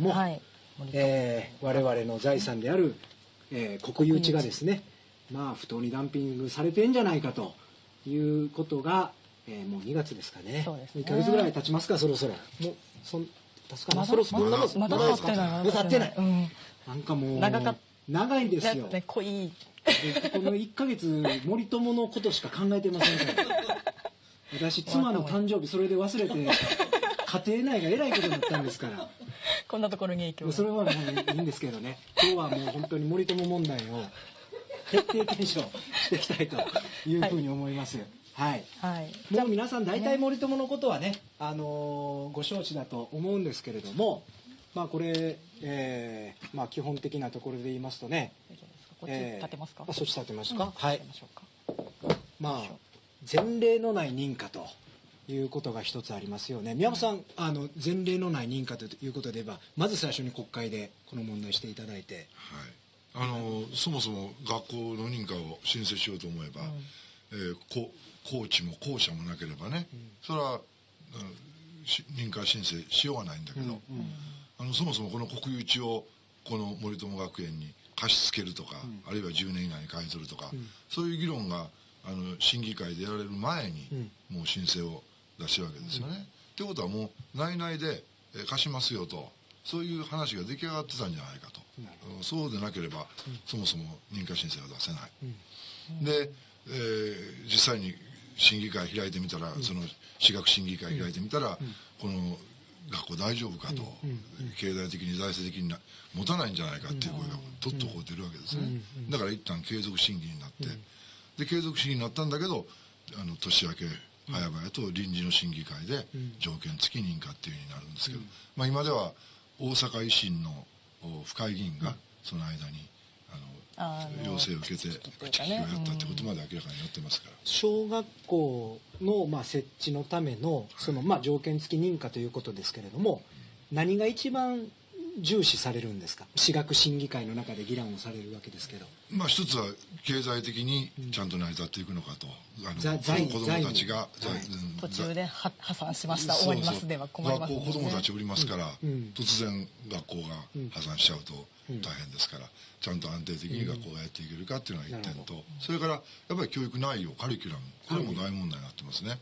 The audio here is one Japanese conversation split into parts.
も、はい。えー我々の財産である、えー国有地がですねまあ不当にダンピングされてんじゃないかということが、えーもう2月ですかね。そうですね。2ヶ月ぐらい経ちますかそろそろ。もうそん経つかなそろそろまだまってないまだ経ってない、うん。なんかもう長かっ長いですよ、ね。濃い。でこの1ヶ月森友のことしか考えてませんから。私妻の誕生日それで忘れて 家庭内がえらいことになったんですからこんなところに影響が。それはもういいんですけどね。今日はもう本当に森友問題を徹底検証していきたいというふうに思います。はい、はい。もう皆さん大体森友のことはね、あのーご承知だと思うんですけれどもまあこれ、えーまあ、基本的なところで言いますとねこっち立てますか、えーあそっち立てますか、うん。はい。まあ前例のない認可ということが一つありますよね。宮本さんあの前例のない認可ということで言えばまず最初に国会でこの問題していただいて。はい、あのそもそも学校の認可を申請しようと思えば、えーこコーチも校舎もなければね、それは、認可申請しようがないんだけど、あのそもそもこの国有地をこの森友学園に貸し付けるとか、あるいは10年以内に買い取るとか、そういう議論があの審議会でやられる前に、もう申請を出してるわけですよね。ってことはもう内々で、えー貸しますよとそういう話が出来上がってたんじゃないかと、うん。そうでなければ、そもそも認可申請は出せない、で、えー実際に審議会開いてみたら、その私学審議会開いてみたら、この学校大丈夫かと、経済的に財政的にな持たないんじゃないかっていう声がとっとこう出るわけですね、だから一旦継続審議になって、で継続審議になったんだけどあの年明け早々と臨時の審議会で条件付き認可っていうふうになるんですけど、まあ、今では大阪維新のお府会議員がその間にああのの要請を受けて口利きをやったってことまで明らかになってますから。小学校のまあ設置のためのそのまあ条件付き認可ということですけれども何が一番重視されるんですか？私学審議会の中で議論をされるわけですけど。まあ一つは経済的にちゃんと成り立っていくのかと、あのざ財子供たちが、財務。財うん途中では破産しました。終わりますでは困ります学校子供たちおりますから、ん。突然学校が破産しちゃうと大変ですから、ちゃんと安定的に学校がやっていけるかっていうのが一点と、それからやっぱり教育内容カリキュラムこれも大問題になってますね、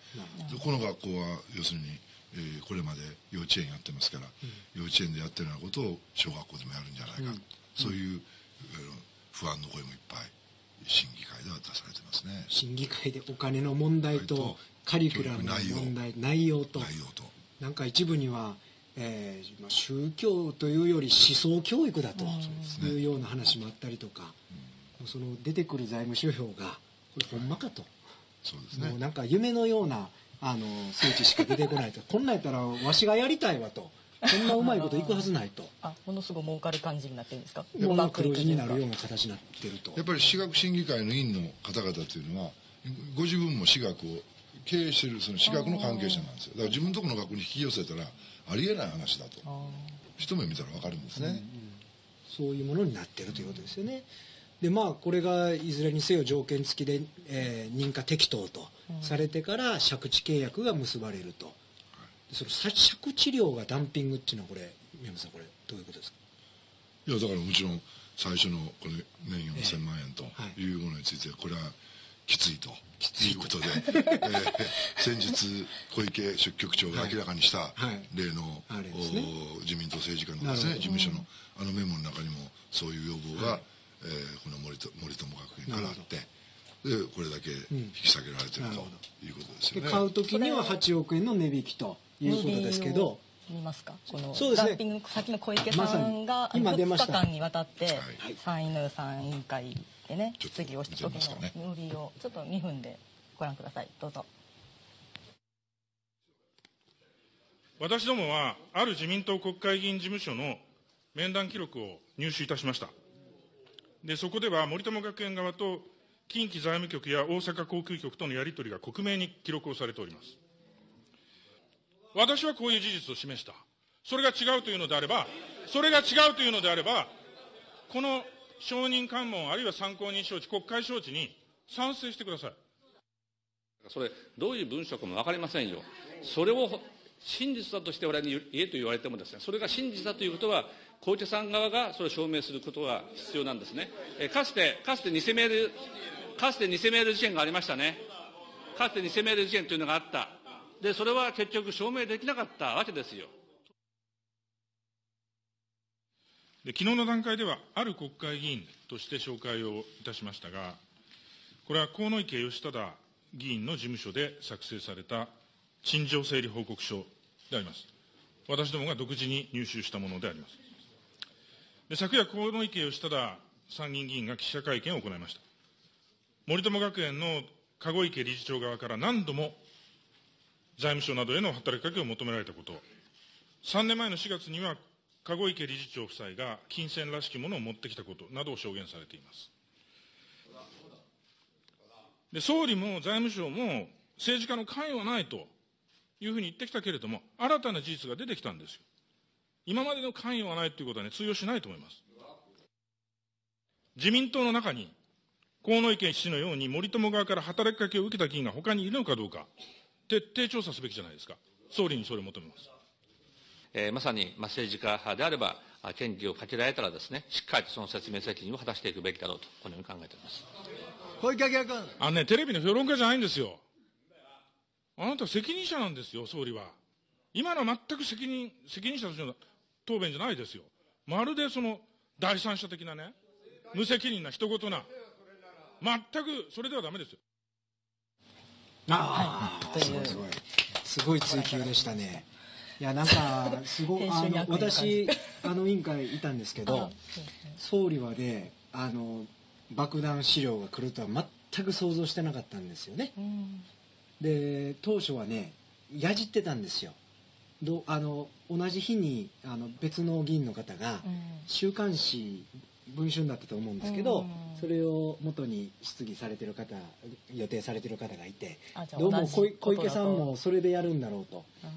でこの学校は要するに、えーこれまで幼稚園やってますから、幼稚園でやってるようなことを小学校でもやるんじゃないか、そういう、えー不安の声もいっぱい審議会では出されてますね。審議会でお金の問題とカリキュラムの問題内容。と。内容と。なんか一部には、えーまあ宗教というより思想教育だというような話もあったりとか、その出てくる財務諸表がこれほんまかと、そうですね。もうなんか夢のようなあの数値しか出てこないと。こんなんやったらわしがやりたいわと。こんなうまいこといくはずないと。あものすごい儲かる感じになってるんですか？もう黒字になるような形になってると。やっぱり私学審議会の委員の方々というのはご自分も私学を経営しているその私学の関係者なんですよ。だから自分のところの学校に引き寄せたらありえない話だと。一目見たら分かるんですね、そういうものになってるということですよね。でまあこれがいずれにせよ条件付きで、えー認可適当とされてから借地契約が結ばれると、でその借地料がダンピングっていうのはこれ宮本さんこれどういうことですか？いやだからもちろん最初のこれ年4000万円とはい。いうものについてこれはきついと。い。うことで、えー先日小池書記局長が明らかにしたはい。例の、あれですね。お自民党政治家のですね事務所のあのメモの中にもそういう要望が、えーこの森と森友学園からあってでこれだけ引き下げられてるとなるほいうことですでよね。買う時には8億円の値引きということですけど見ますか？このそうですね。ダンピング先の小池さんが、に今出ま2した。日間にわたって、はい。参院の予算委員会でねちょっと質疑をした時見てみますかねの売りをちょっと2分でご覧ください。どうぞ。私どもは、ある自民党国会議員事務所の面談記録を入手いたしました。で、そこでは森友学園側と近畿財務局や大阪航空局とのやり取りが克明に記録をされております。私はこういう事実を示した。それが違うというのであれば、それが違うというのであれば、この承認喚問あるいは参考人招致、国会招致に賛成してください。それ、どういう文書かも分かりませんよ。それを真実だとして我々に言えと言われてもですね、それが真実だということは、小池さん側がそれを証明することが必要なんですね。えーかつて、かつて偽メール、かつて偽メール事件がありましたね。かつて偽メール事件というのがあった。で、それは結局証明できなかったわけですよ。で昨日の段階では、ある国会議員として紹介をいたしましたが、これは河野池義忠議員の事務所で作成された陳情整理報告書であります。私どもが独自に入手したものであります。で昨夜、河野池義忠参議院議員が記者会見を行いました。森友学園の籠池理事長側から何度も財務省などへの働きかけを求められたこと、3年前の4月には、籠池理事長夫妻が金銭らしきものを持ってきたことなどを証言されています。で総理も財務省も政治家の関与はないというふうに言ってきたけれども、新たな事実が出てきたんですよ。今までの関与はないということはね、通用しないと思います。自民党の中に、河野池氏のように森友側から働きかけを受けた議員が他にいるのかどうか、徹底調査すべきじゃないですか。総理にそれを求めます。えーまさに、まあ、政治家であれば、あ権利をかけられたらですね、しっかりとその説明責任を果たしていくべきだろうと、このように考えております。小池晃君。あのね、テレビの評論家じゃないんですよ。あなた責任者なんですよ、総理は。今のは全く責任、責任者としての答弁じゃないですよ。まるでその第三者的なね、無責任な人事な、全くそれではダメですよ。ああ、というすごいすごい。すごい追求でしたね。いや、なんか、すごい、編あの、私、あの委員会いたんですけど総理はね、あの、爆弾資料が来るとは全く想像してなかったんですよね。うんで、当初はね、やじってたんですよ。どあの同じ日にあの別の議員の方が、うん。週刊誌文春だったと思うんですけど、うん。それを元に質疑されてる方予定されてる方がいてどうも小池さんもそれでやるんだろうと。うん。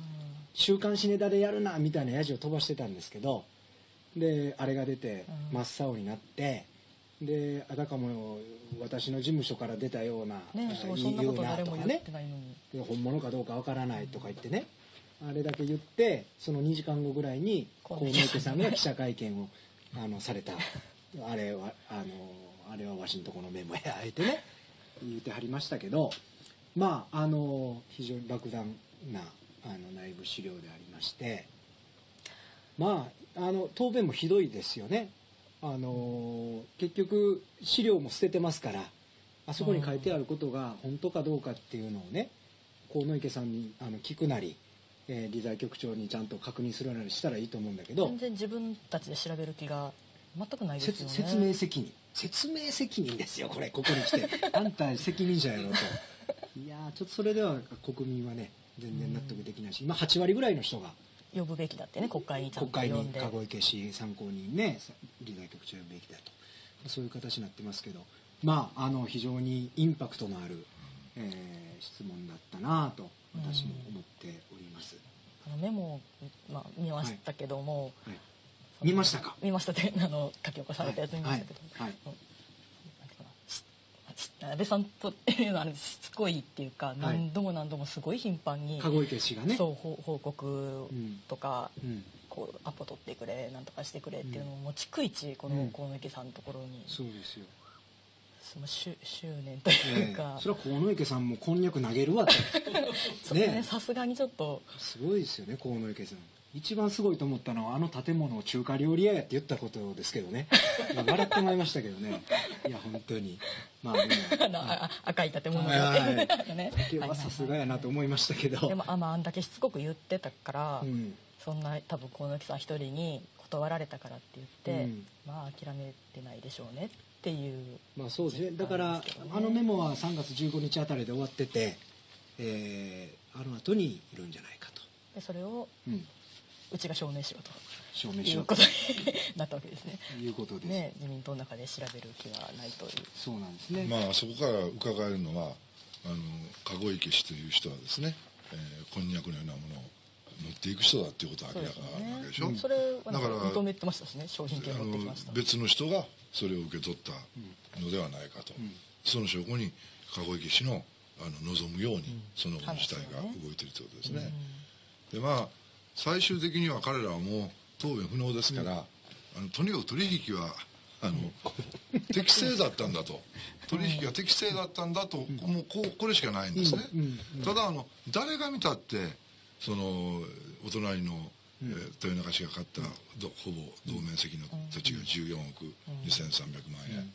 週刊誌ネタでやるなみたいなやじを飛ばしてたんですけどであれが出てうん。真っ青になってであたかも私の事務所から出たような、ねそうそ言んなこと誰も言っとかね。てないのに。で本物かどうかわからないとか言ってねあれだけ言ってその2時間後ぐらいに河野池さんが記者会見をあのされた。あれはあのあれはわしんとこのメモやあえてね言ってはりましたけどまああの非常に莫大なあの内部資料でありましてまああの答弁もひどいですよね。あの結局資料も捨ててますからあそこに書いてあることが本当かどうかっていうのをね河野池さんにあの聞くなり、えー理財局長にちゃんと確認するなりしたらいいと思うんだけど全然自分たちで調べる気が全くないですよね。説説明責任。説明責任ですよこれここに来て。あんた責任者やろと。いやーちょっとそれでは国民はね全然納得できないし今8割ぐらいの人が呼ぶべきだってね国会にちゃん国会にと呼んで。籠池氏参考人ね理財局長呼ぶべきだと。そういう形になってますけど。まああの非常にインパクトのある、えー質問だったなと私も思っております、あのメモを、まあ、見ましたけども、はい、その見ましたか？見ましたってあの書き起こされたやつ見ましたけど、はい。安倍さんというのはしつこいっていうか、何度も何度もすごい頻繁に籠池氏がね。そう報報告とか、うん。こうアポ取ってくれなんとかしてくれっていうのをもう逐一このうん。河野池さんのところに、そうですよその執執念というか、それは河野池さんもこんにゃく投げるわ ってねねさすがにちょっと。すごいですよね河野池さん。一番すごいと思ったのはあの建物を中華料理屋やって言ったことですけどね。笑ってまいりましたけどね。いや本当に。まあでも あ赤い建物はいはい。はいがね。いやさすがやなと思いましたけど。でもあ,、まあ、あんだけしつこく言ってたから、うん。そんな多分河野木さん一人に断られたからって言って、うん。まあ諦めてないでしょうねっていうまあそうですね。だからあのメモは3月15日あたりで終わってて、えーあの後にいるんじゃないかと、でそれをうん、うちが証明しようと。証明しようと。いうことに なったわけですね。いうことです、ね自民党の中で調べる気はないという。そうなんですね、まあそこから伺えるのはあの籠池氏という人はですね、えーこんにゃくのようなものを持っていく人だっていうことは明らかなわけでしょ、それは認めてましたしね。商品券あ持ってきました。の別の人がそれを受け取ったのではないかと、その証拠に籠池氏のあの望むようにその事態が動いているということですね、でまあ最終的には彼らはもう答弁不能ですから、あのとにかく取引はあの適正だったんだと。取引が適正だったんだと、もうこうこれしかないんですね、ただあの誰が見たってそのお隣の、えー豊中市が買ったどほぼ同面積の土地が14億2300万円、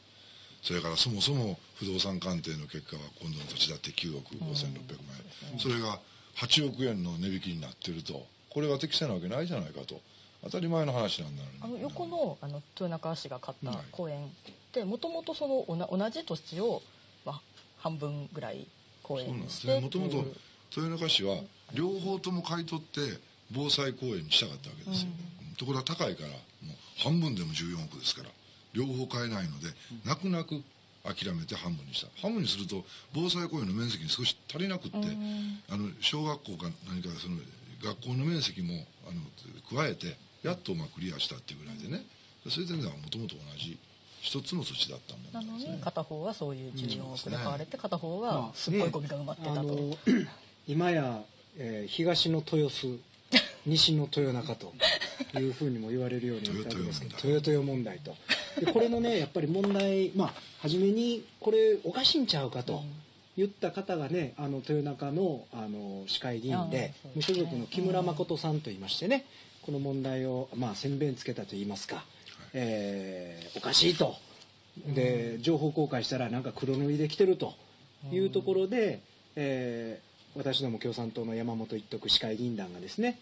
それからそもそも不動産鑑定の結果は今度の土地だって9億5600万円、それが8億円の値引きになってるとこれは適正なわけないじゃないかと。当たり前の話なんだあの横のあの豊中市が買った公園ってもともとその同じ土地を、まあ、半分ぐらい公園にしてですね。もともと豊中市は両方とも買い取って防災公園にしたかったわけですよ、ところが高いからもう半分でも14億ですから両方買えないので、泣く泣く諦めて半分にした。半分にすると防災公園の面積に少し足りなくって、あの小学校か何かその学校の面積もあの加えてやっとまあクリアしたっていうぐらいでね。そういう点ではもともと同じ一つの土地だったんだなのに片方はそういう14億で買われて片方まはあすっごいゴミが埋まってたと、あの今や、えー東の豊洲西の豊中というふうにも言われるようになったわけですけど豊豊問題。と。でこれのねやっぱり問題まあ初めにこれおかしいんちゃうかと言った方がねあの豊中のあの市会議員で無所属の木村誠さんといいましてねこの問題をまあ先弁つけたと言いますか、えーおかしいと。で情報公開したらなんか黒塗りで来てるというところで、えー私ども共産党の山本一徳市会議員団がですね、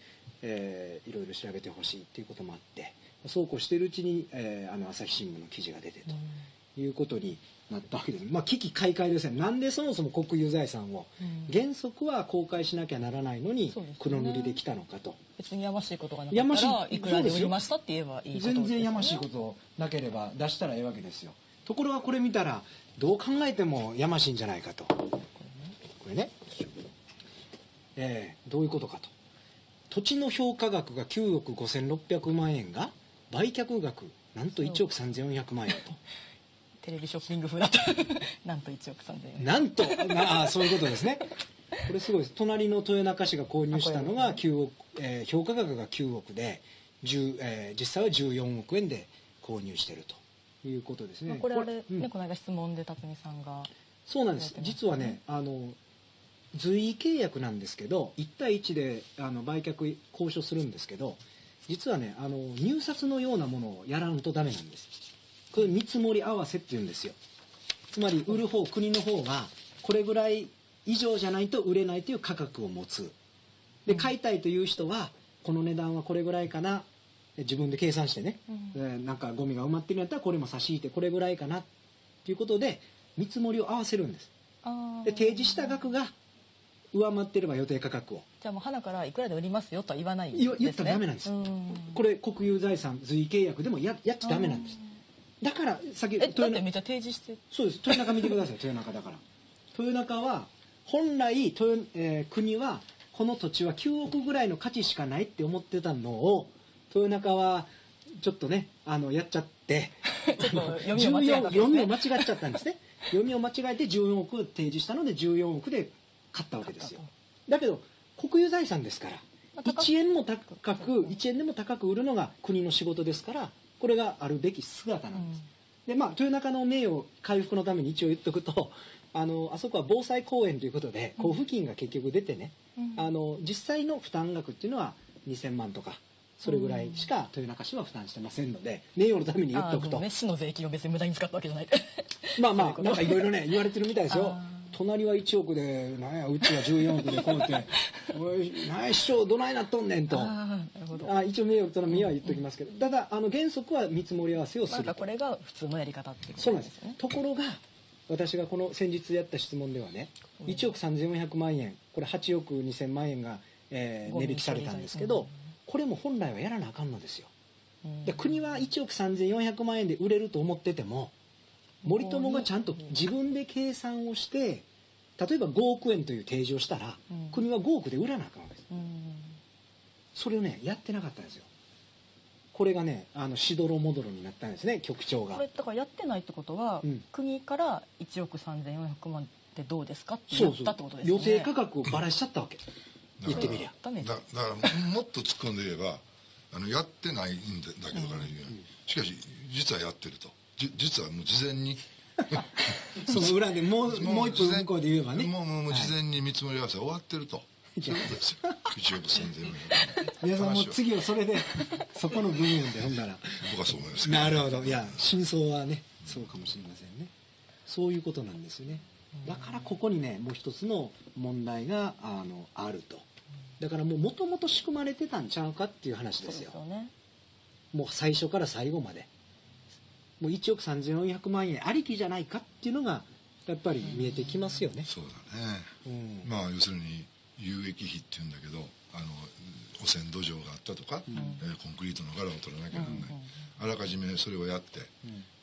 えーいろいろ調べてほしいっていうこともあってそうこうしているうちに、えーあの朝日新聞の記事が出てということになったわけです、まあ、危機開会ですねなんでそもそも国有財産を原則は公開しなきゃならないのに黒塗りで来たのかと。別にやましいことがなかったらいくらで売りましたって言えばいいね、全然やましいことなければ出したらええわけですよ。ところがこれ見たらどう考えてもやましいんじゃないかと。これね。えーどういうことかと土地の評価額が9億5600万円が売却額なんと1億3400万円と。テレビショッピング風だった なんと1億3000円。なんとな あそういうことですね。これすごいです。隣の豊中市が購入したのが9億、えー評価額が9億で、10えー実際は14億円で購入してると。いうことですね、まあこれあれ、うん。ねこの間質問で辰巳さんがそうなんです。実はねあの随意契約なんですけど1対1であの売却交渉するんですけど実はねあの入札のようなものをやらんとダメなんです。これ見積もり合わせっていうんですよ。つまり売る方国の方がこれぐらい以上じゃないと売れないという価格を持つ。で買いたいという人はこの値段はこれぐらいかな。で自分で計算してね、えーなんかゴミが埋まってるんやったらこれも差し引いてこれぐらいかな。っていうことで見積もりを合わせるんです。で提示した額が上回ってれば予定価格を。じゃあもう花からいくらで売りますよとは言わないんです、ね、言ったらダメなんです。うん。これ国有財産随意契約でもややっちゃダメなんです。だから先えだってめっちゃ提示して。そうです。豊中見てください。豊中だから。豊中は本来豊、えー国はこの土地は9億ぐらいの価値しかないって思ってたのを豊中はちょっとねあのやっちゃって。ちょっと 読みを間違っちゃったんですね。読みを間違えて14億提示したので14億で買ったわけですよ。だけど国有財産ですからまあ高く。1円も高く1円でも高く売るのが国の仕事ですからこれがあるべき姿なんです、でまあ豊中の名誉回復のために一応言っとくと あのあそこは防災公園ということで交付金が結局出てね、あの実際の負担額っていうのは2000万とかそれぐらいしか豊中市は負担してませんので名誉のために言っとくと。ね市の税金を別に無駄に使ったわけじゃない。まあまあなんかいろいろね言われてるみたいですよ。あ隣は1億でなんやうちは14億でこうやって「おい何や市長どないなっとんねん」と。ああ一応名誉との身は言っときますけど。ただあの原則は見積もり合わせをすると。なんかこれが普通のやり方っていうこそうなんですとですよね。ところが私がこの先日やった質問ではね1億3400万円これ8億2000万円が、えー値引きされたんですけどこれも本来はやらなあかんのですよ。うん。で国は1億3400万円で売れると思ってても森友がちゃんと自分で計算をして例えば5億円という提示をしたら、うん。国は5億で売らなあかんわけです。うん。それをねやってなかったんですよ。これがねあのしどろもどろになったんですね局長が。これだからやってないってことは、うん。国から1億3400万ってどうですかってそうそうやったってことですよね。予定価格をばらしちゃったわけ。だ言ってみりゃ。だだからもっと突っ込んで言えばあのやってないんだだけどから言う、しかし実はやってるとじ実はもう事前に。その裏でもう もう一歩向こうで言えばね。もうもうもう事前に見積もり合わせ終わってると、そうい。うことですよ1億3000万皆さんもう次はそれでそこの部分でほんなら。僕はそう思いますけど。なるほど。いや真相はねそうかもしれませんね。そういうことなんですよね。だからここにねもう一つの問題があのあると。だからもうもともと仕組まれてたんちゃうかっていう話そうですよ。ですよね。もう最初から最後までもう1億3400万円ありきじゃないかっていうのがやっぱり見えてきますよね、そうだね、うん。まあ要するに有益費っていうんだけどあの汚染土壌があったとか、えーコンクリートの柄を取らなきゃならない、あらかじめそれをやって、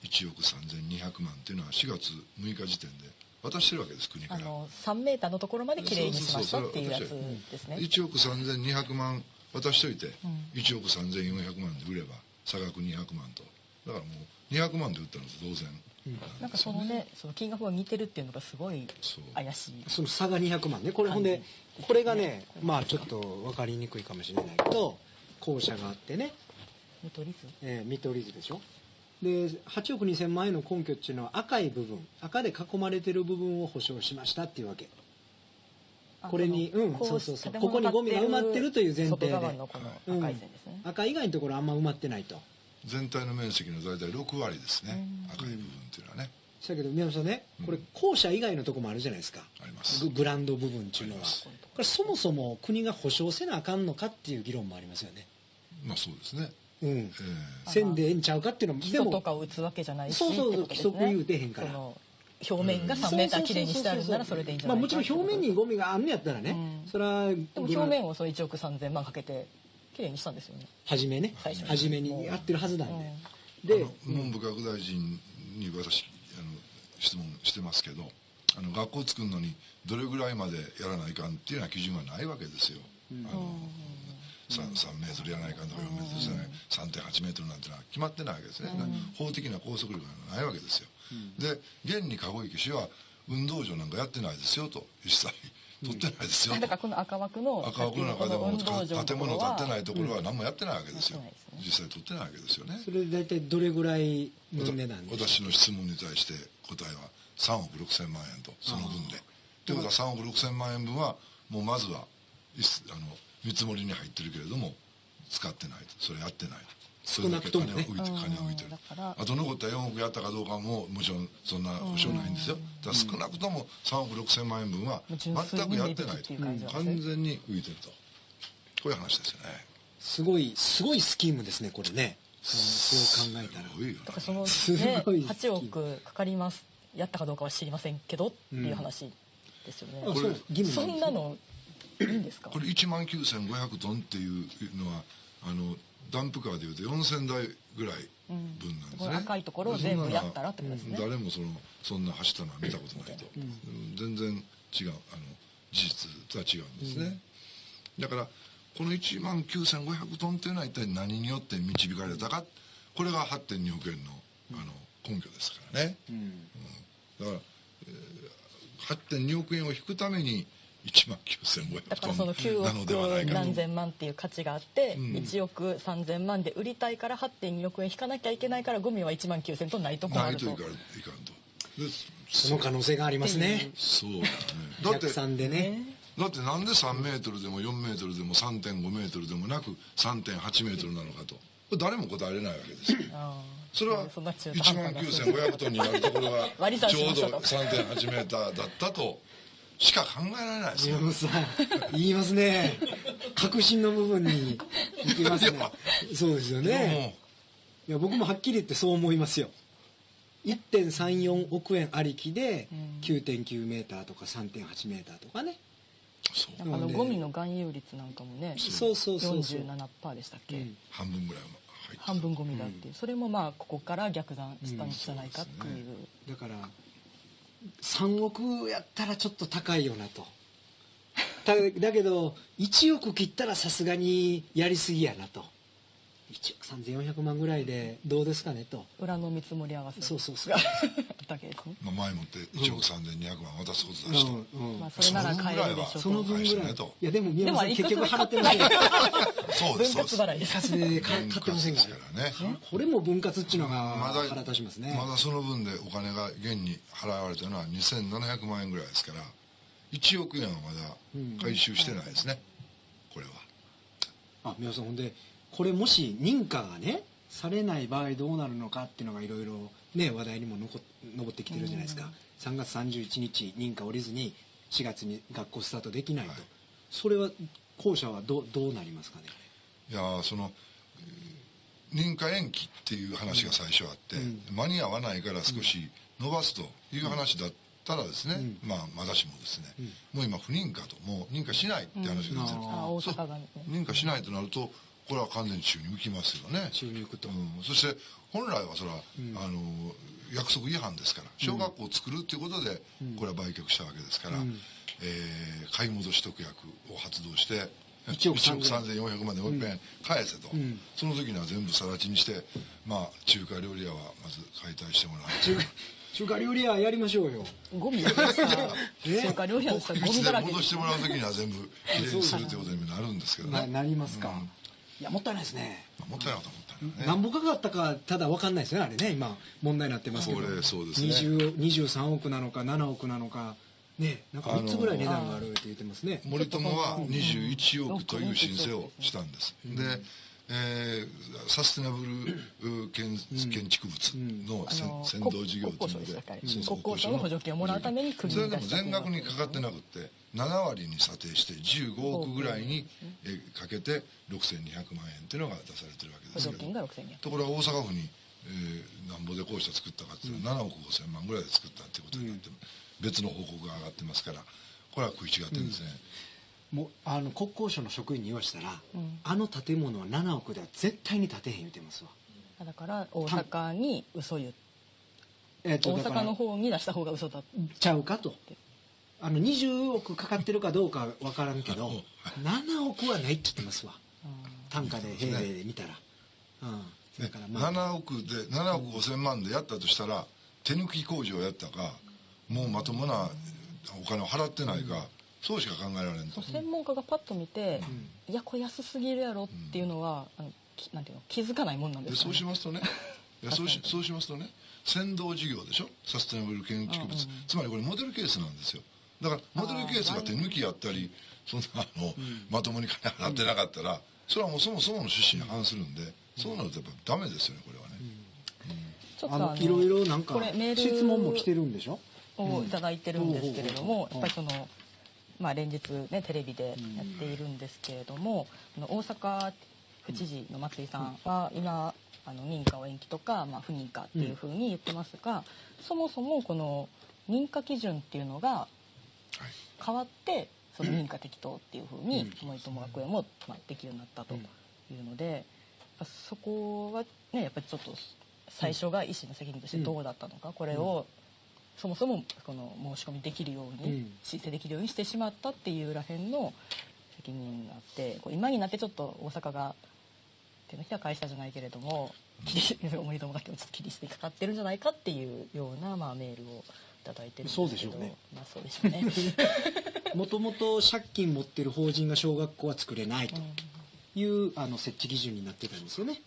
1億3200万っていうのは4月6日時点で渡してるわけです国から。あの3メーターのところまできれいにしましたっていうやつですね。1億3200万渡しといて、1億3400万で売れば差額200万と。だからもう200万で売ったのと同然、なんかそのねその金額が似てるっていうのがすごい怪しい。その差が200万ね。これほんでこれがねまあちょっと分かりにくいかもしれないけど校舎があってね、見取り図？えー見取り図でしょ。で8億2000万円の根拠っていうのは赤い部分赤で囲まれてる部分を保証しましたっていうわけ。あこれにうんそうそうそう。建ここにゴミが埋まってるという前提で。赤以外のところあんま埋まってないと全体の面積の大体6割ですね、赤い部分っていうのはね。だけど宮本さんねこれ校舎以外のとこもあるじゃないですか。あります。ググランド部分っていうのは。これそもそも国が保証せなあかんのかっていう議論もありますよね。まあそうですね、うん。えせんでええんちゃうかっていうのも基礎とかを打つわけじゃないしそうそうそう規則言うてへんから。表面が3メーターきれいにしてあるならそれでいいんじゃないかまあもちろん表面にゴミがあんのやったらね、うん。それはでも表面をその1億3000万かけてきれいにしたんですよね。初めね。最初めにやってるはずなんで、えで文部科学大臣に私あの質問してますけどあの学校作るのにどれぐらいまでやらないかんっていうような基準はないわけですよ、あの 3, 3メートルやらないかんとか4メートルじゃない。3.8メートルなんてのは決まってないわけですね、法的な拘束力がないわけですよ、で現に籠池市は運動場なんかやってないですよと一切取ってないですよ。と、だからこの赤枠の赤枠の中でも建物建ってないところは何もやってないわけですよ、やってないですね。実際取ってないわけですよね。それで大体どれぐらいの値段で私の質問に対して答えは3億6千万円とその分で。ということは3億6千万円分はもうまずはあの見積もりに入ってるけれども使ってないと。それやってないとそれだけ金を浮いて金を浮いてるあと残った4億やったかどうかももちろんそんな保証ないんですよ。だから少なくとも3億6千万円分は全くやってないと。完全に浮いてると。こういう話ですよね。すごいすごいスキームですねこれね。そう考えたらすごいよだからその、すね、ごい8億かかります。やったかどうかは知りませんけどっていう話ですよね、あそう義務そなんですんなのいいんですか？これ1万9500トンっていうのはあのダンプカーでいうと4000台ぐらい分なんですね、この赤いところを全部やったらってことですね。誰もそのそんな走ったのは見たことないと、うん。全然違うあの事実とは違うんですね、だからこの1万9500トンっていうのは一体何によって導かれたかこれが8.2億円のあの根拠ですからね、うん。だから、えー8.2億円を引くために1万9500だか。らトその9ンなのではない億かと。何千万っていう価値があって、1億3000万で売りたいから8.2億円引かなきゃいけないからゴミは1万9000トンないと困ると。ないといかんいかんと。でその可能性がありますね。そう。だね だって逆算でね。だってなんで3メートルでも4メートルでも3.5メートルでもなく3.8メートルなのかと。これ誰も答えれないわけですよ。あそれはそんな中途1万半端な。9500トンになるところが割り算ちょうどしましょう3.8メーターだったとしか考えられないですよ。宮本さん言いますね。確信の部分に行きますね。そうですよね。いや僕もはっきり言ってそう思いますよ。1.34億円ありきで9.9メーターとか3.8メーターとかね。そう。あのゴミの含有率なんかもねそうそうそうそう。47%でしたっけ、うん。半分ぐらいは入って半分ゴミだって。いう、それもまあここから逆算したんじゃないかっていう,、だから3億やったらちょっと高いよなと。だだけど1億切ったらさすがにやりすぎやなと。1億3400万ぐらいでどうですかねと。裏の見積もり合わせ。そうそうそう。がだけですね。まあ、前もって1億3200万渡すことだしと、うん。うん。まあそれなら買えるでしょその分ぐらいいやでも宮本さん結局払ってませんよそうですそうです。分割払いで買ってませんか割ですからね。これも分割っていうのがまだ腹立ちますね。まだその分でお金が現に払われたのは2700万円ぐらいですから1億円はまだ回収してないですね、これは。あ宮本さんほんでこれもし認可がねされない場合どうなるのかっていうのがいろいろね話題にも残上ってきてるじゃないですか、3月31日認可降りずに4月に学校スタートできないと、はいそれは校舎はどうどうなりますかね？いやーそのえー認可延期っていう話が最初あって、間に合わないから少し伸ばすという話だったらですね、まあまだしもですね、もう今不認可ともう認可しないって話が出てる、あ大阪がね。認可しないとなるとこれは完全に宙に浮きますよね。宙に浮くと。うん、そして本来はそれは、あの約束違反ですから小学校を作るっていうことで、これは売却したわけですから、えー買い戻し特約を発動して1億1億3400万でもう一遍返せと、その時には全部更地にしてまあ中華料理屋はまず解体してもらう。中華中華料理屋やりましょうよ。ゴミ 中華料理屋でゴミだらけ。戻してもらう時には全部きれいにするということになるんですけどね。ななりますか、いやもったいないですね。まあもったいなかったらもったいないね。何ぼかかったかただ分かんないですねあれね。今問題になってますけど。これそうですね。20 23億なのか7億なのかね。なんか3つぐらい値段があるって言ってますね。森友は21億という申請をしたんです。で、えーサステナブル建建築物のあの先先導事業というので国交省の補助金をもらうために国それでも全額にかかってなくって7割に査定して15億ぐらいにえーかけて6200万円っていうのが出されてるわけですけど。補助金が6200ところが大阪府に、えーなんぼでこうした作ったかっていうのは7億5000万ぐらいで作ったっていうことになって、別の報告が上がってますからこれは食い違ってるんですね、もうあの国交省の職員に言わしたら、あの建物は7億では絶対に建てへん言ってますわ。だから大阪に嘘言っえっ大だから阪の方に出した方が嘘だ。ちゃうかと。あの20億かかってるかどうか分からんけど7億はないって言ってますわ。単価で平米で見たら。うん。だからまあ。7億で7億5千万でやったとしたら手抜き工事をやったかもうまともなお金を払ってないか、そうしか考えられんと。専門家がパッと見て、いやこれ安すぎるやろっていうのは、あのきなんていうの気づかないもんなんでですそうかねしますとね。いやそうしそうしますとね先導事業でしょ？サステナブル建築物、つまりこれモデルケースなんですよ。だからモデルケースが手抜きやったりそんなあの、まともに金払ってなかったら、それはもうそもそもの趣旨に反するんで、そうなるとやっぱダメですよねこれはね、ちょっとあのいろいろなんかこれメール質問も来てるんでしょ？をいただいてるんですけれども、うん。やっぱりその、まあ、連日、ね、テレビでやっているんですけれども、あの大阪府知事の松井さんは今あの認可を延期とか、まあ、不認可っていうふうに言ってますが、そもそもこの認可基準っていうのがはい。変わってその認可適当っていうふうに森友学園も、まあ、できるようになったというので、そこはねやっぱりちょっと最初が医師の責任としてどうだったのか、これをそもそもこの申し込みできるように、うん。申請できるようにしてしまったっていうらへんの責任があってこう今になってちょっと大阪が手のひら返したじゃないけれども切り森友学園をちょっと切り捨てかかってるんじゃないかっていうような、まあ、メールをいただいてるんですけど。そうでしょうね。まあそうでしょうね。もともと借金持ってる法人が小学校は作れないというあの設置基準になってたんですよね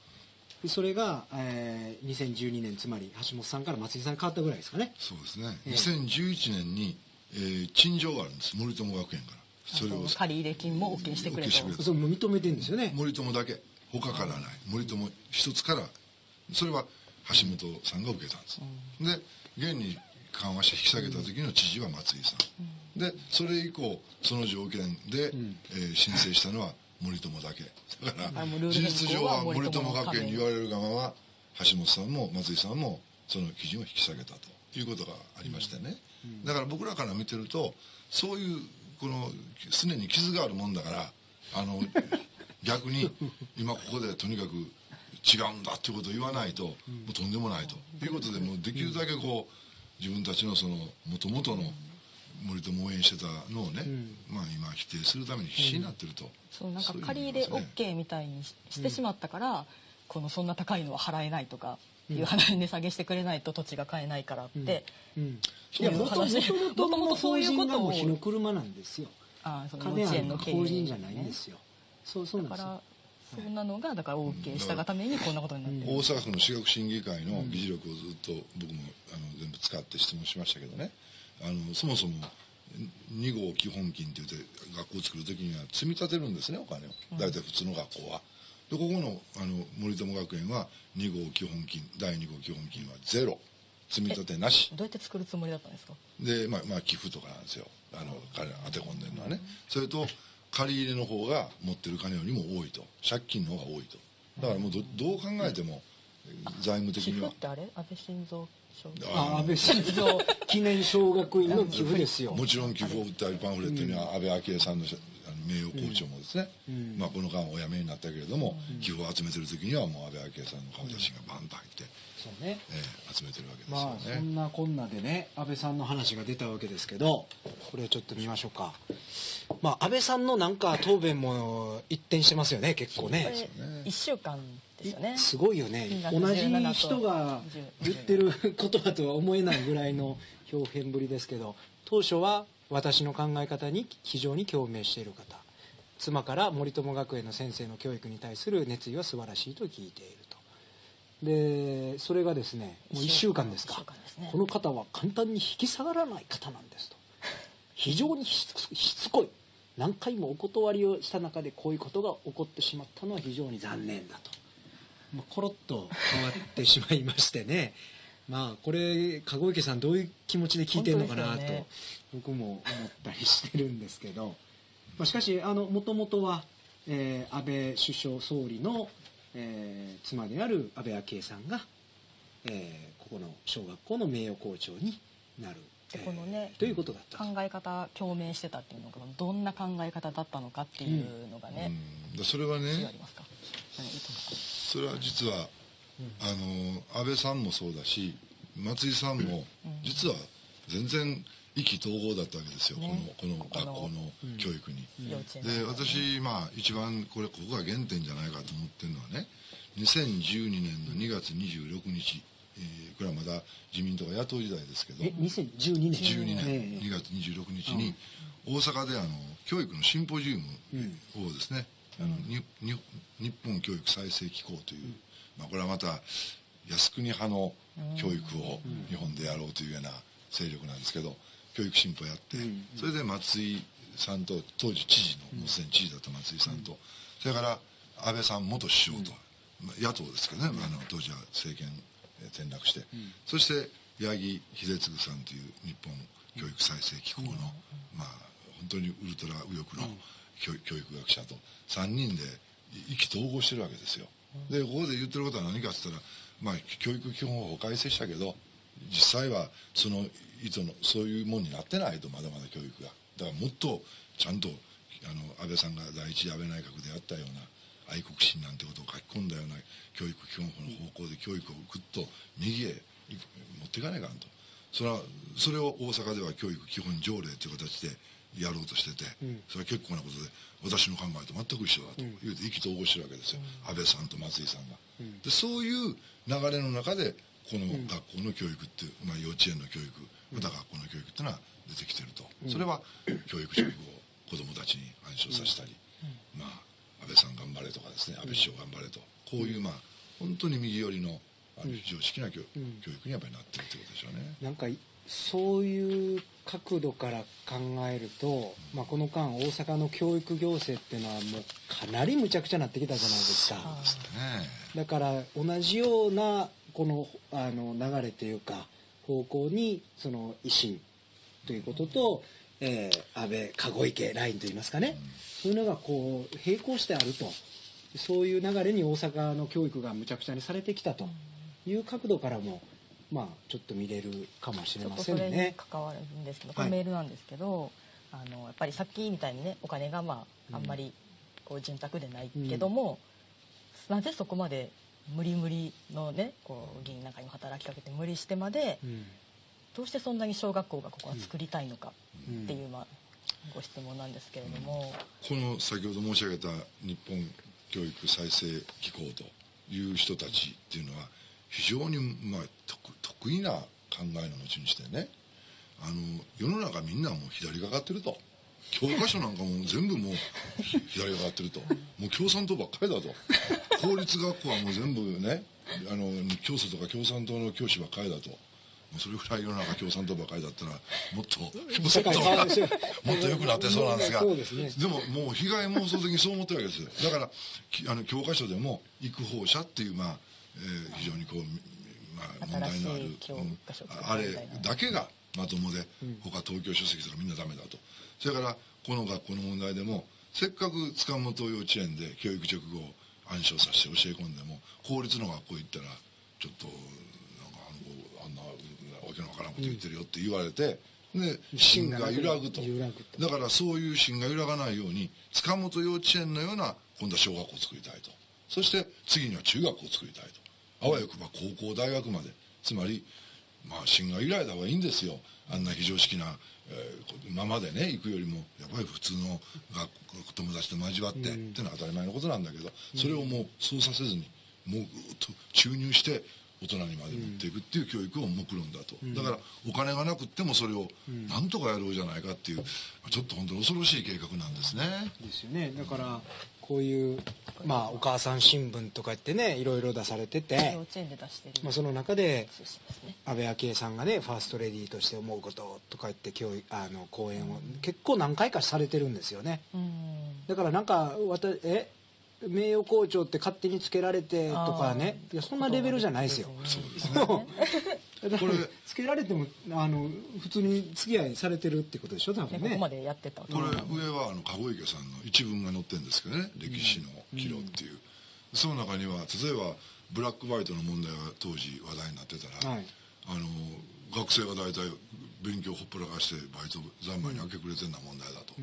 でそれが、えー2012年つまり橋本さんから松井さんに変わったぐらいですかね。そうですね、ええ2011年に、えー陳情があるんです。森友学園から。それを借入金も OK してくれと。してくれとそれも認めてるんですよね。森友だけ。他からない。森友一つから。それは橋本さんが受けたんです、で現に緩和して引き下げた時の知事は松井さん、でそれ以降その条件で、えー申請したのは森友だけ。だから事実上はは森森友学園に言われる側は橋本さんも松井さんもその基準を引き下げたということがありましてね、だから僕らから見てるとそういうこの常に傷があるもんだからあの 逆に今ここでとにかく違うんだっていうことを言わないと、もうとんでもないということでもうできるだけこう自分たちのその元々の森友応援してたのをね、まあ今否定するために必死になってると、そうなんかそういう借り入れ OK みたいにししてしまったから、このそんな高いのは払えないとかいう話値下げしてくれないと土地が買えないからって、うん。いうもとも話とそういう人こともう火の車なんですよ。ああその幼稚園の経営法人じゃないんですよ。そうそうなんですよ。だからそんなのがだから OK したがためにこんなことになってる、大阪府の私学審議会の議事録をずっと僕もあの全部使って質問しましたけどねあのそもそも2号基本金って言って学校を作る時には積み立てるんですねお金を。大体普通の学校は。でここのあの森友学園は2号基本金第2号基本金はゼロ。積み立てなし。どうやって作るつもりだったんですか？で、まあ、まあ寄付とかなんですよ。あの彼ら当て込んでるのはね。それと借り入れの方が持ってる金よりも多いと。借金の方が多いと。だからもうどどう考えても財務的寄には。付ってあれ？安倍晋三賞あ安倍晋三記念小学院の寄付ですよ。もちろん寄付を売ったりパンフレットには安倍昭恵さんの名誉校長もですね、まあ、この間お辞めになったけれども、寄付を集めてる時にはもう安倍昭恵さんの顔写真がバンと入って、そうね。えー集めてるわけですまあよね。そんなこんなでね安倍さんの話が出たわけですけどこれをちょっと見ましょうか。まあ安倍さんのなんか答弁も一転してますよね結構こねれ1週間ですよね。すごいよね。同じ17と人が言ってる言葉とは思えないぐらいの表現ぶりですけど当初は私の考え方に非常に共鳴している方。妻から森友学園の先生の教育に対する熱意は素晴らしいと聞いていると。でそれがですねもう1週間ですか。ね。この方は簡単に引き下がらない方なんですと。非常にしつしつこい。何回もお断りをした中でこういうことが起こってしまったのは非常に残念だと、まあ、コロッと変わってしまいましてね。まあこれ籠池さんどういう気持ちで聞いてるのかなと、僕も思ったりしてるんですけど、まあ、しかしもともとは、えー安倍首相総理の、えー妻である安倍昭恵さんが、えーここの小学校の名誉校長になる、でこのねということだったと。考え方共鳴してたっていうのがどんな考え方だったのかっていうのがね、うん。でそれはねそれは実は、あの安倍さんもそうだし松井さんも実は全然意気投合だったわけですよ、ね。このこの学校の教育に。で私まあ一番これここが原点じゃないかと思ってるのはね2012年の2月26日、えーこれはまだ自民党が野党時代ですけどえ2012年。12年。ええ。2月26日に大阪であの教育のシンポジウムをですね、あのにに日本教育再生機構という、まあ、これはまた靖国派の教育を日本でやろうというような勢力なんですけど教育進歩やって、それで松井さんと当時知事のもうすでに知事だった松井さんと、それから安倍さん元首相と、まあ野党ですけどね、あの当時は政権えー転落して、そして八木秀次さんという日本教育再生機構の、まあ本当にウルトラ右翼の教,、育学者と。3人で意気投合してるわけですよ。でここで言ってることは何かって言ったら、まあ、教育基本法改正したけど実際はその意図のそういうもんになってないとまだまだ教育が。だからもっとちゃんとあの安倍さんが第一安倍内閣でやったような愛国心なんてことを書き込んだような教育基本法の方向で教育をぐっと右へ持っていかないかんと。それはそれを大阪では教育基本条例という形でやろうとしてて、それは結構なことで私の考えと全く一緒だと。言うて意気投合してるわけですよ、安倍さんと松井さんが。でそういう流れの中でこの学校の教育っていう、まあ、幼稚園の教育また学校の教育っていうのは出てきてると、それは教育職を子どもたちに暗唱させたり、まあ、安倍さん頑張れとかですね安倍首相頑張れと。こういうまあ本当に右寄りのあの非常識な教,、教育にやっぱりなってるってことでしょうね。なんかそういう角度から考えると、まあ、この間大阪の教育行政っていうのはもうかなりむちゃくちゃなってきたじゃないですか。ね。だから同じようなこのあの流れというか方向にその維新ということと、えー安倍籠池ラインといいますかね、そういうのがこう並行してあると。そういう流れに大阪の教育がむちゃくちゃにされてきたという角度からもまあちょっと見れるかもしれちょっまとそれにせんね。関わるんですけど、はい。これメールなんですけど、あのやっぱりさっきみたいにねお金がまああんまりこう潤沢でないけども、なぜそこまで無理無理のねこう議員なんかにも働きかけて無理してまで、うん。どうしてそんなに小学校がここは作りたいのかっていう、まあ、ご質問なんですけれども、この先ほど申し上げた日本教育再生機構という人たちっていうのは非常に、まあ、得得意な考えの持ち主でね。あの世の中みんなもう左がかってると。教科書なんかも全部もう左がかってると。もう共産党ばっかりだと公立学校はもう全部ねあの教祖とか共産党の教師ばっかりだと。それぐらい世の中共産党ばっかりだったらもっともっともっと良くなってそうなんですが。でももう被害妄想的にそう思ってるわけです。だからきあの教科書でも育法者っていうまあ、えー非常にこう、まあ、問題のあるあれだけがまともで、他東京書籍とかみんなダメだと。それからこの学校の問題でもせっかく塚本幼稚園で教育直後を暗唱させて教え込んでも公立の学校行ったらちょっとなんかあのあんなわけのわからんこと言ってるよって言われて、で芯が揺らぐと。揺らぐと。だからそういう芯が揺らがないように塚本幼稚園のような今度は小学校を作りたいと。そして次には中学校を作りたいとあわよくば高校大学まで。つまりまあ芯が揺らいだ方がいいんですよ。あんな非常識な、えーままでね行くよりもやっぱり普通の学校友達と交わって、っていうのは当たり前のことなんだけどそれをもうそうさせずにもうぐーっと注入して大人にまで持っていくっていう教育を目論んだと、だからお金がなくってもそれをなんとかやろうじゃないかっていうちょっと本当に恐ろしい計画なんですね。ですよね。だからこういうまあお母さん新聞とか言ってねいろいろ出されててまあ、その中で安倍昭恵さんがねファーストレディーとして思うこととか言って教育あの講演を結構何回かされてるんですよね。うん。だからなんか私え名誉校長って勝手につけられてとかね。いやそんなレベルじゃないですよ。そうですだからこれ。つけられてもあの普通に付き合いされてるってことでしょ多分ね。ねここまでやってたこれ上はあの籠池さんの一文が載ってるんですけどね「歴史の岐路」っていう、その中には例えばブラックホワイトの問題が当時話題になってたら、はい。あの学生が大体勉強ほっぽらかしてバイト三昧に明け暮れてんな問題だと、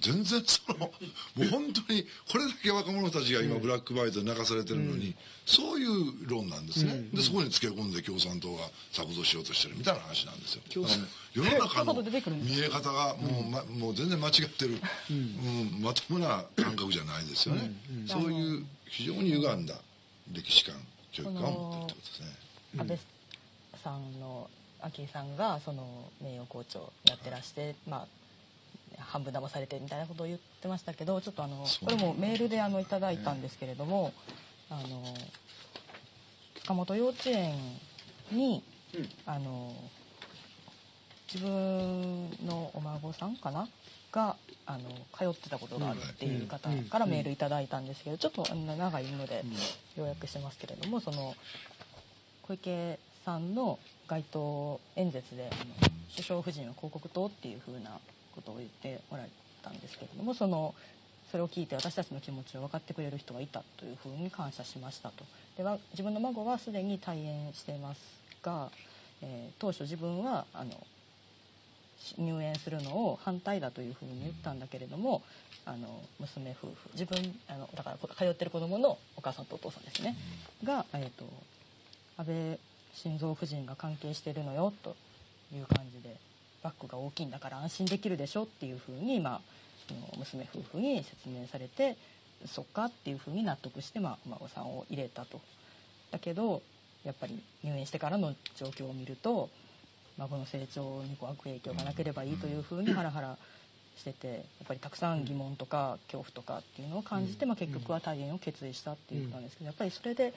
全然そのもう本当にこれだけ若者たちが今ブラックバイトで泣かされてるのに、そういう論なんですね、でそこにつけ込んで共産党が作動しようとしてるみたいな話なんですよ。世の中の見え方がもう,、ま、もう全然間違ってる、うんまともな感覚じゃないですよね、そういう非常に歪んだ歴史観教育観を持ってるってことですね。安倍さんの昭恵さんがその名誉校長やってらして、まあ、半分騙されてみたいなことを言ってましたけどちょっとあのこれもメールであのいただいたんですけれども、あの塚本幼稚園に、あの自分のお孫さんかな？があの通ってたことがあるっていう方からメールいただいたんですけどちょっと長いので要約してますけれどもその小池さんの街頭演説で首相夫人は広告塔っていうふうなことを言っておられたんですけれどもそのそれを聞いて私たちの気持ちを分かってくれる人がいたというふうに感謝しましたと。では自分の孫はすでに退園していますが、えー当初自分はあの入園するのを反対だというふうに言ったんだけれどもあの娘夫婦自分あのだから通ってる子供のお母さんとお父さんですね、が、えー、と安倍晋三夫人が関係してるのよという感じでバッグが大きいんだから安心できるでしょっていうふうに、まあ、娘夫婦に説明されてそっかっていうふうに納得して、まあ、お孫さんを入れたと。だけどやっぱり入園してからの状況を見ると孫の成長にこう悪影響がなければいいというふうにハラハラしててやっぱりたくさん疑問とか恐怖とかっていうのを感じて、まあ、結局は退園を決意したっていうことなんですけどやっぱりそれで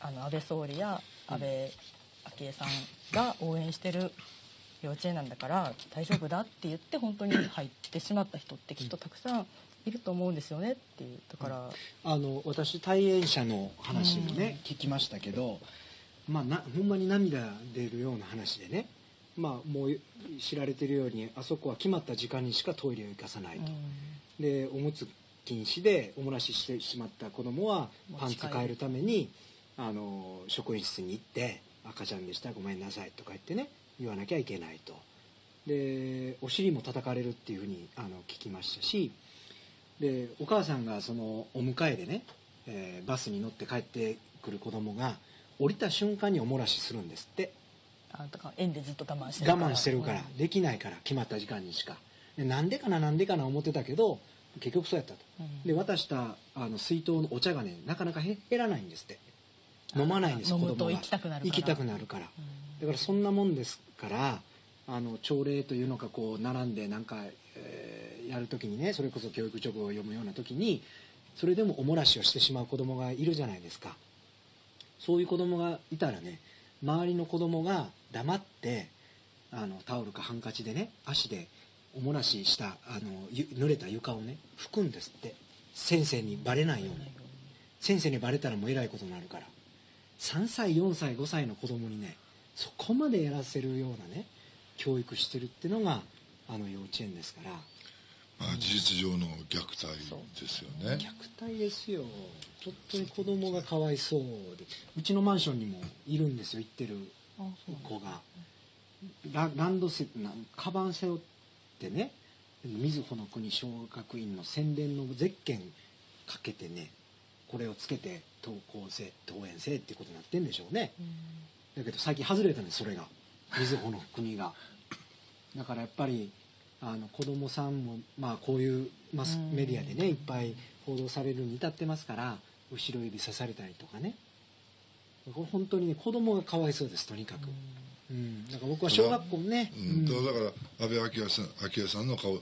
あの安倍総理や安倍昭恵さんが応援してる幼稚園なんだから大丈夫だって言って本当に入ってしまった人ってきっとたくさんいると思うんですよねっていうだから。あの私退園者の話もね、聞きましたけど、まあ、なほんまに涙出るような話でね、まあ、もう知られてるようにあそこは決まった時間にしかトイレを行かさないと、でおむつ禁止でおもらししてしまった子供はパンツ変えるためにあの職員室に行って「赤ちゃんでしたごめんなさい」とか言ってね言わなきゃいけないと。でお尻も叩かれるっていうふうにあの聞きましたしでお母さんがそのお迎えでね、えーバスに乗って帰ってくる子供が降りた瞬間におもらしするんですって。あだから園でずっと我慢してる我慢してるから。できないから決まった時間にしか。でなんでかななんでかな思ってたけど結局そうやったと、うん。で渡したあの水筒のお茶がねなかなかへ減らないんですって。飲まないんです子供が。と行きたくなるから。行きたくなるから。だからそんなもんですからあの朝礼というのかこう並んでなんか、えーやるときにねそれこそ教育直後を読むような時にそれでもおもらしをしてしまう子供がいるじゃないですか。そういう子供がいたらね周りの子供が黙ってあのタオルかハンカチでね足でおもらししたあの濡れた床をね拭くんですって。先生にバレないように。先生にバレたらもうえらいことになるから。3歳4歳5歳の子供にねそこまでやらせるようなね教育してるっていうのがあの幼稚園ですから。まあ、事実上の虐待ですよね。虐待ですよ。本当に子供がかわいそうで。うちのマンションにもいるんですよ行ってる子が。ラランドセなカバン背負ってね瑞穂の国小学院の宣伝のゼッケンかけてねこれをつけて登校生登園生ってことになってんでしょうねだけど最近外れたんですそれが。瑞穂の国が。だからやっぱりあの子供さんもまあこういうマスメディアでねいっぱい報道されるに至ってますから後ろ指刺されたりとかね。これ本当にね子供がかわいそうですとにかく、うん、だから僕は小学校ね、うん、だから安倍昭恵さん昭恵さんの顔が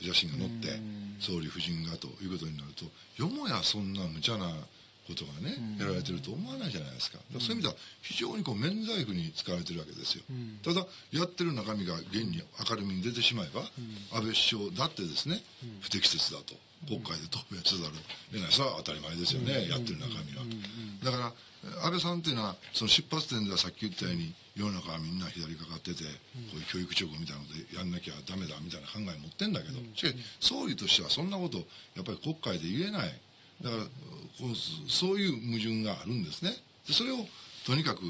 写真が載ってうん。総理夫人がということになるとよもやそんな無茶なことがねやられてると思わないじゃないですか。そういう意味では非常にこう免罪符に使われてるわけですよ、ん。ただやってる中身が現に明るみに出てしまえば、安倍首相だってですね、不適切だと国会で答弁せざるを得ない。それは当たり前ですよね、やってる中身は、だから安倍さんっていうのはその出発点ではさっき言ったように世の中はみんな左かかってて、こういう教育直後みたいなのでやんなきゃダメだみたいな考え持ってんだけど、しかし総理としてはそんなことやっぱり国会で言えないだからこうそういう矛盾があるんですね。でそれをとにかく、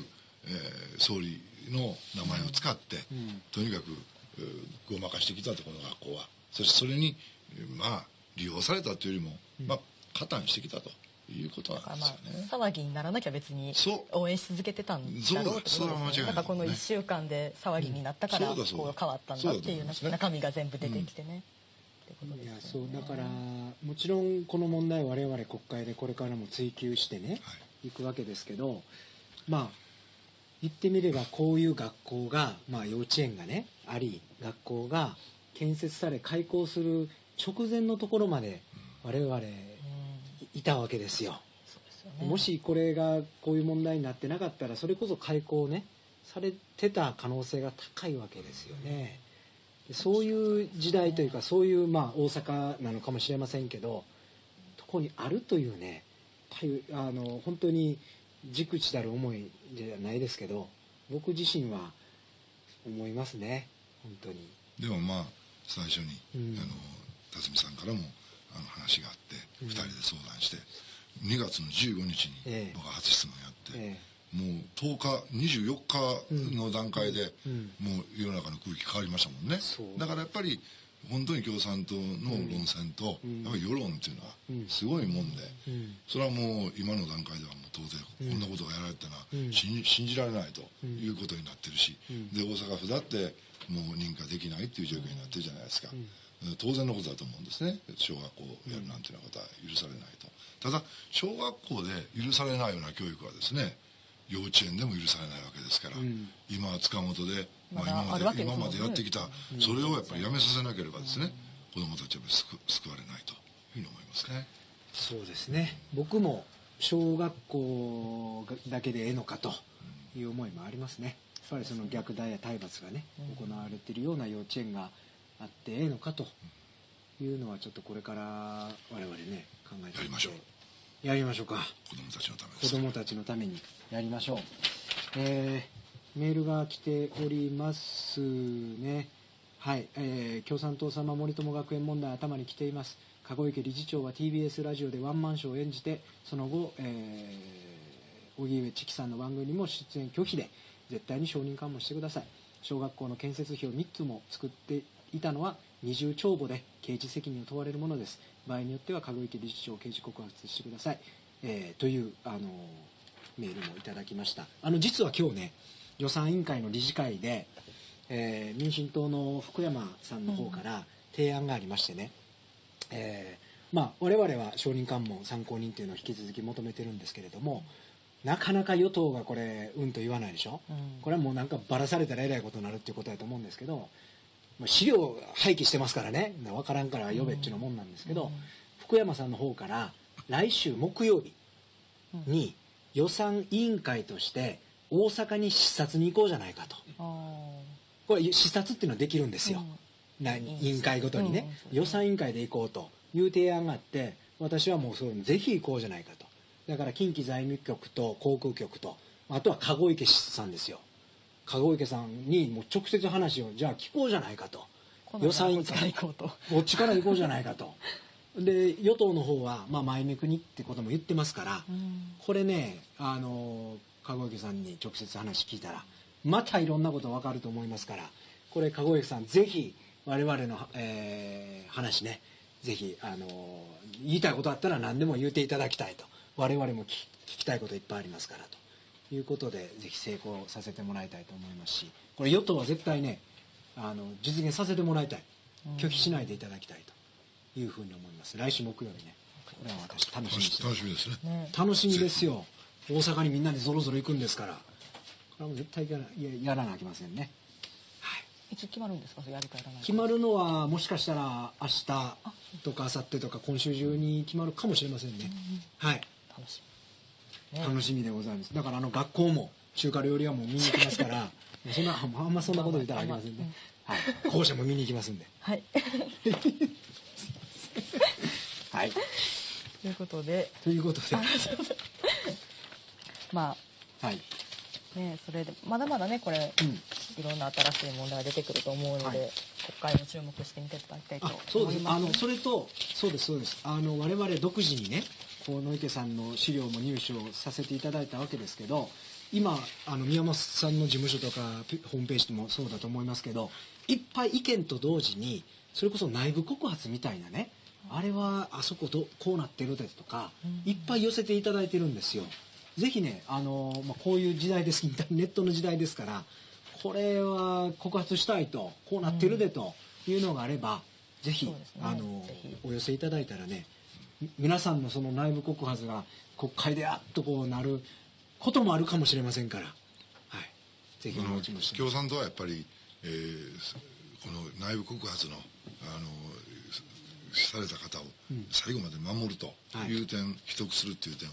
えー総理の名前を使って、とにかく、えーごまかしてきたとこの学校は。そしてそれに、えーまあ利用されたというよりも、まあ加担してきたということなんですまあ。騒ぎにならなきゃ別に応援し続けてたんだろうってことだからこの1週間で騒ぎになったからうん。こう変わったんだっていう中身が全部出てきてねってこといやですよねそうだからもちろんこの問題を我々国会でこれからも追及してね、、はいくわけですけどまあ言ってみればこういう学校が、まあ、幼稚園がねあり学校が建設され開校する直前のところまで我々うんいたわけですよ。もしこれがこういう問題になってなかったらそれこそ開校ねされてた可能性が高いわけですよね。でそういう時代というかそういうまあ大阪なのかもしれませんけどとこにあるというねあの本当に軸地たる思いじゃないですけど僕自身は思いますね本当に。でもまあ最初に、うん。あの辰巳さんからもあの話があって、うん2人で相談して2月の15日にええ。僕は初質問やって、えもう10日24日の段階で、うん。もう世の中の空気変わりましたもんね。だからやっぱり本当に共産党の論戦と、うん。やっぱり世論っていうのはうん。すごいもんで、うん。それはもう今の段階ではもう当然うん。こんなことがやられたのはうん。信じられないということになってるし、うん。で大阪府だってもう認可できないっていう状況になってるじゃないですか、ん。当然のことだと思うんですね。小学校やるなんていうようなことは許されないと。ただ小学校で許されないような教育はですね幼稚園でも許されないわけですから、うん。今は塚本で、まあ、今まであるわけですもんね。今までやってきた、それをやっぱりやめさせなければですね、子どもたちは救救われないというふうに思いますね。そうですね。僕も小学校だけでええのかという思いもありますね。やっぱりその虐待や体罰がね行われているような幼稚園があってええのかというのはちょっとこれから我々ね考えていってやりましょうやりましょうか。子どもたちのためで子す。供たちのためにやりましょう。えーメールが来ておりますね。はい、えー共産党様森友学園問題頭に来ています。籠池理事長は TBS ラジオでワンマンショーを演じてその後、えー荻上チキさんの番組にも出演拒否で絶対に承認喚問してください。小学校の建設費を3つも作っていたのは二重帳簿で刑事責任を問われるものです場合によっては籠池理事長を刑事告発してください、えーというあのメールもいただきました。あの実は今日ね予算委員会の理事会で、えー民進党の福山さんの方から提案がありましてね。えーまあ、我々は証人喚問参考人っていうのを引き続き求めてるんですけれどもなかなか与党がこれうんと言わないでしょ、うん。これはもうなんかばらされたらえらいことになるっていうことだと思うんですけど、まあ、資料廃棄してますからね。分からんから呼べっちゅうのもんなんですけど、福山さんの方から来週木曜日に予算委員会として大阪に視察に行こうじゃないかと。あこれ視察っていうのはできるんですよ、な委員会ごとにね、予算委員会で行こうと。いう提案があって私はもうそういうのぜひ行こうじゃないかと。だから近畿財務局と航空局とあとは籠池さんですよ籠池さんにもう直接話をじゃあ聞こうじゃないかと。予算委員会行 こっちから行こうじゃないかと。で与党の方は、まあ、前目国ってことも言ってますから、うん。これねあの籠池さんに直接話聞いたらまたいろんなこと分かると思いますからこれ籠池さんぜひ我々の、えー話ねぜひあの言いたいことあったら何でも言っていただきたいと。我々も聞き聞きたいこといっぱいありますからということでぜひ成功させてもらいたいと思いますしこれ与党は絶対ねあの実現させてもらいたい。拒否しないでいただきたいと。いうふうに思います。来週木曜日ね。これは私楽しみにしてます。楽しみですね。ね。楽しみですよ。大阪にみんなでぞろぞろ行くんですから。これはもう絶対やらややらなきゃいけませんね、はい、いつ決まるんですか？それやるかやらないか。決まるのはもしかしたら明日とか明後日とか今週中に決まるかもしれませんね、はい。楽しみ。ね楽しみでございます。だからあの学校も中華料理屋も見に行きますから そんなあんまそんなこと言ったらありません。ね、はい、校舎も見に行きますんで。はい。はい。ということで。ということで。まはい。あねそれでまだまだねこれ、うん。いろんな新しい問題が出てくると思うので、はい。国会も注目してみていただきたいとあ思います。そうです。あのそれとそうですそうです。あの我々独自にねこう野池さんの資料も入手をさせていただいたわけですけど今あの宮本さんの事務所とかピホームページでもそうだと思いますけどいっぱい意見と同時にそれこそ内部告発みたいなねあれはあそこどこうなってるですとかいっぱい寄せていただいてるんですよ。ぜひねあの、まあ、こういう時代ですネットの時代ですからこれは告発したいとこうなってるでというのがあれば、ぜひそうですね。あのぜひ。お寄せいただいたらねみ皆さんのその内部告発が国会であっとこうなることもあるかもしれませんから、はい、ぜひおちもして共産党はやっぱり、えーこの内部告発のあのされた方を最後まで守るとい。う点、秘匿するっていう点を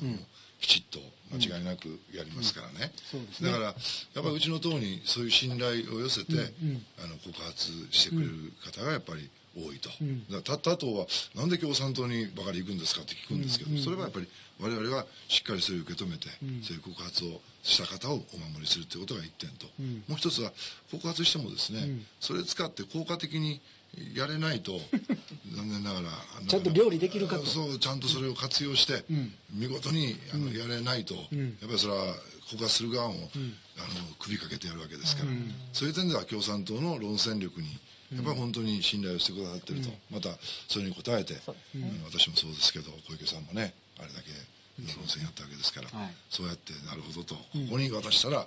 きちっと間違いなくやりますからね,、そうですね。だからやっぱりうちの党にそういう信頼を寄せて、あの告発してくれる方がやっぱり多いと、だから他他党はなんで共産党にばかり行くんですかって聞くんですけど、それはやっぱり我々がしっかりそれを受け止めて、そういう告発をした方をお守りするということが一点と、もう一つは告発してもですね、それ使って効果的にやれないと 残念ながらちゃんと料理できるかと。そうちゃんとそれを活用して、見事にあのやれないと、やっぱりそれは告発する側も、あの首かけてやるわけですから、そういう点では共産党の論戦力にやっぱり本当に信頼をしてくださってると、またそれに応えて、私もそうですけど小池さんもねあれだけ論戦やったわけですから、はい。そうやってなるほどとここに渡したら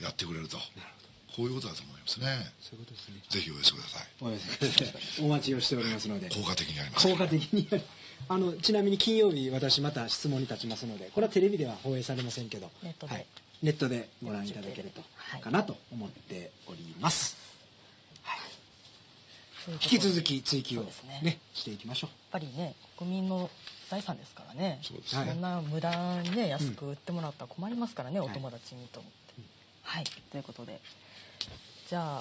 い。やってくれると、こういうことだと思いますね。そういうことですね。ぜひお寄せください。お寄せください。お待ちをしておりますので。効果的にやります。効果的にやるあのちなみに金曜日私また質問に立ちますのでこれはテレビでは放映されませんけどネットで。はい、ネットでご覧いただけると、はい。かなと思っております引き続き追及をね。ねしていきましょう。やっぱりね国民の財産ですからね。そんな無駄にね安く売ってもらったら困りますからね、お友達にと思って。はい、ということで。じゃあ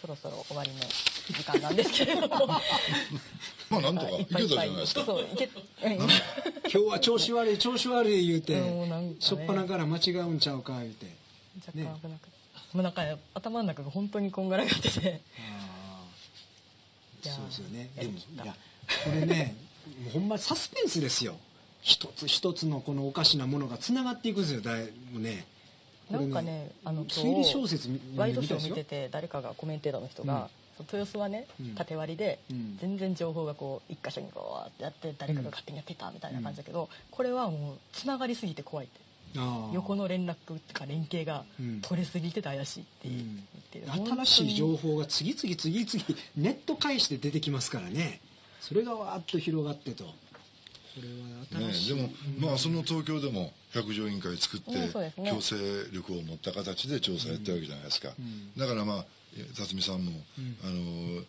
そろそろ終わりの時間なんですけれども。まあなんとかい。けたじゃないですか。そうい今日は調子悪い調子悪い言うてしょっぱなから間違うんちゃうか言うて。若干危なくて、もうなんか頭の中が本当にこんがらがっててそうですよね。でもいやこれねもう ほんまサスペンスですよ。一つ一つのこのおかしなものがつながっていくんですよ。だいもうね。なんかねあの推理小説みワイドショー見てて誰かがコメンテーターの人が、そう豊洲はねうん。縦割りで、うん。全然情報がこう一箇所にこうやって誰かが勝手にやってたみたいな感じだけど、これはもうつながりすぎて怖いって横の連絡とか連携がうん。取れすぎてて怪しいって言ってる、新しい情報が次々次々ネット介して出てきますからね。それがわーっと広がってと。これはね新しい、でも、まあその東京でも百条委員会作って、強制力を持った形で調査やってるわけじゃないですか、だからまあ辰巳さんも、あの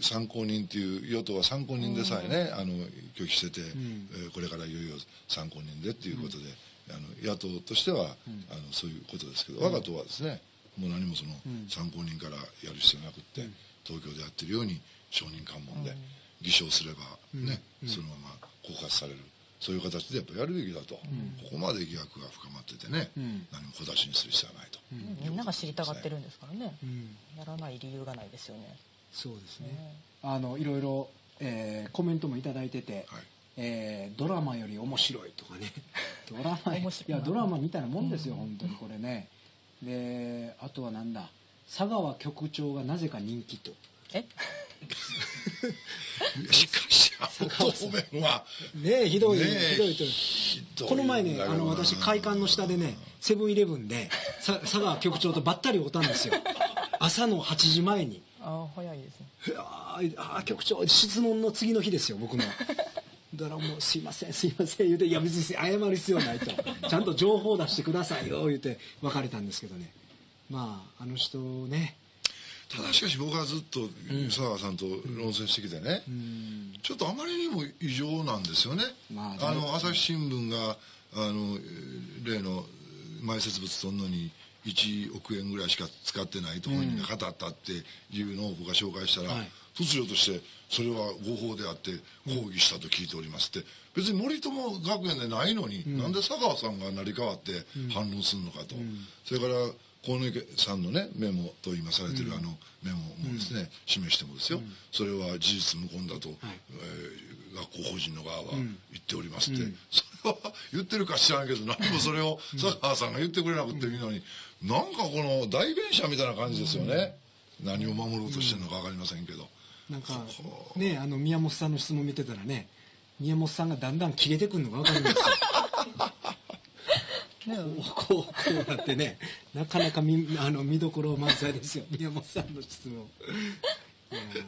参考人っていう与党は参考人でさえね、あの拒否してて、えーこれからいよいよ参考人でっていうことで、あの野党としては、あのそういうことですけど、我が党はですねもう何もその参考人からやる必要なくって、東京でやってるように証人喚問で偽証すればね、そのまま告発される。そういう形でやっぱやるべきだと、ここまで疑惑が深まっててね、何も小出しにする必要はないと、みんなが知りたがってるんですからね、ん。やらない理由がないですよね。そうですね、あのいろいろ、えーコメントも頂いただいてて、はいえードラマより面白いとかね。ドラマい面白い。やドラマみたいなもんですよ、本当にこれね。であとはなんだ。佐川局長がなぜか人気と。え？しかしあの答弁は。ねえひどい、ねえ。ひどいと。ひどいこの前ねあの私会館の下でねセブンイレブンでさ佐川局長とばったり会ったんですよ。朝の8時前に。ああ早いですね。いやーあー局長質問の次の日ですよ僕のだからもう「すいませんすいません」言うて「いや別に謝る必要ない」と「ちゃんと情報出してくださいよ」言うて別れたんですけどね。まああの人ね。ただしかし僕はずっと佐川さんと論戦してきてね、ちょっとあまりにも異常なんですよね、まああの朝日新聞があの例の埋設物取るのに1億円ぐらいしか使ってないと本人が語ったっていうのを僕が紹介したら、はい。突如としてそれは合法であって抗議したと聞いておりますって。別に森友学園でないのに、なんで佐川さんが成り代わって反論するのかと、それから河野池さんのねメモと今されてるあのメモもですね、示してもですよ、それは事実無根だと、えー学校法人の側は言っておりますって、それは言ってるか知らんけど何もそれを佐川さんが言ってくれなくていいのに、なんかこの代弁者みたいな感じですよね、何を守ろうとしてるのか分かりませんけど。なんかねあの宮本さんの質問見てたらね宮本さんがだんだん切れてくるのが分かるんですよ。ね こうこうなってねなかなか見あの見どころ満載ですよ。宮本さんの質問。いやー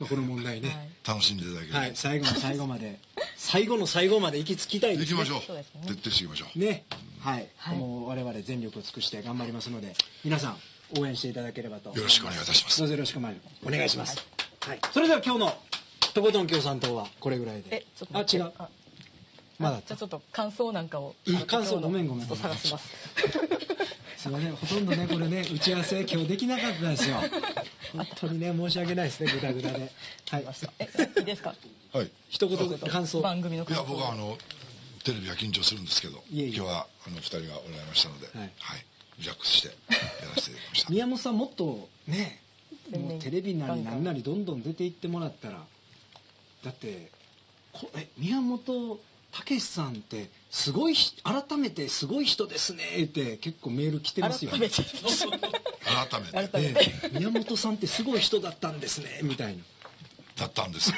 まあこの問題ね。はい。楽しんでいただければ、はい、最後の最後まで。最後の最後まで行き着きたいですね。行きましょう。そうですね。徹底していきましょう。ね。はい、はい。もう我々全力を尽くして頑張りますので皆さん応援していただければと。よろしくお願いいたします。どうぞよろしくお願いします、はい、それでは今日のとことん共産党はこれぐらいで。えちょっとあ違う。待ってあまだじゃあちょっと感想なんかを。感想ごめんごめんちょっと探しますすいませんほとんどねこれね打ち合わせ今日できなかったですよ。本当にね申し訳ないですねグダグダで。はい。えいいですか？はい。一言感想。番組のいや僕はあのテレビは緊張するんですけどいえいえ。今日はあの二人がおられましたので、はい。リラックスしてやらせていただきました。宮本さんもっとねもうテレビなりなんなりどんどん出ていってもらったらだってこえ宮本武さんってすごいひ改めてすごい人ですねって結構メール来てますよ改めて改めて。改めて。ええ。宮本さんってすごい人だったんですねみたいな。だったんですちょ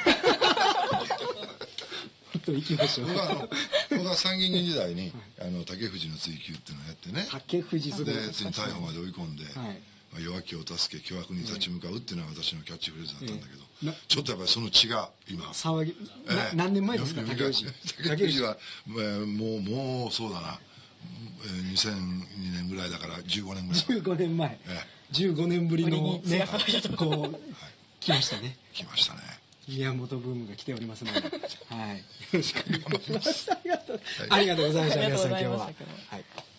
っと行きましょう。僕はあの僕は参議院議員時代に、あの竹藤の追及っていうのをやってね。竹藤すごい。でついに逮捕まで追い込んで、はいまあ、弱気を助け巨悪に立ち向かうっていうのが私のキャッチフレーズだったんだけど、ええ。なちょっとやっぱりその血が今。騒ぎなええ。何年前ですか読竹藤み竹藤は、えーもうもうそうだな、えー2002年ぐらいだから15年ぐらい。前15年前。え15年ぶりのね血が騒いこう来ましたね。来ましたね。宮本ブームが来ておりますので、はい、よろしくお願いします。ありがとう、ございました、あり皆さん、今日はがとうございました。今日は。はい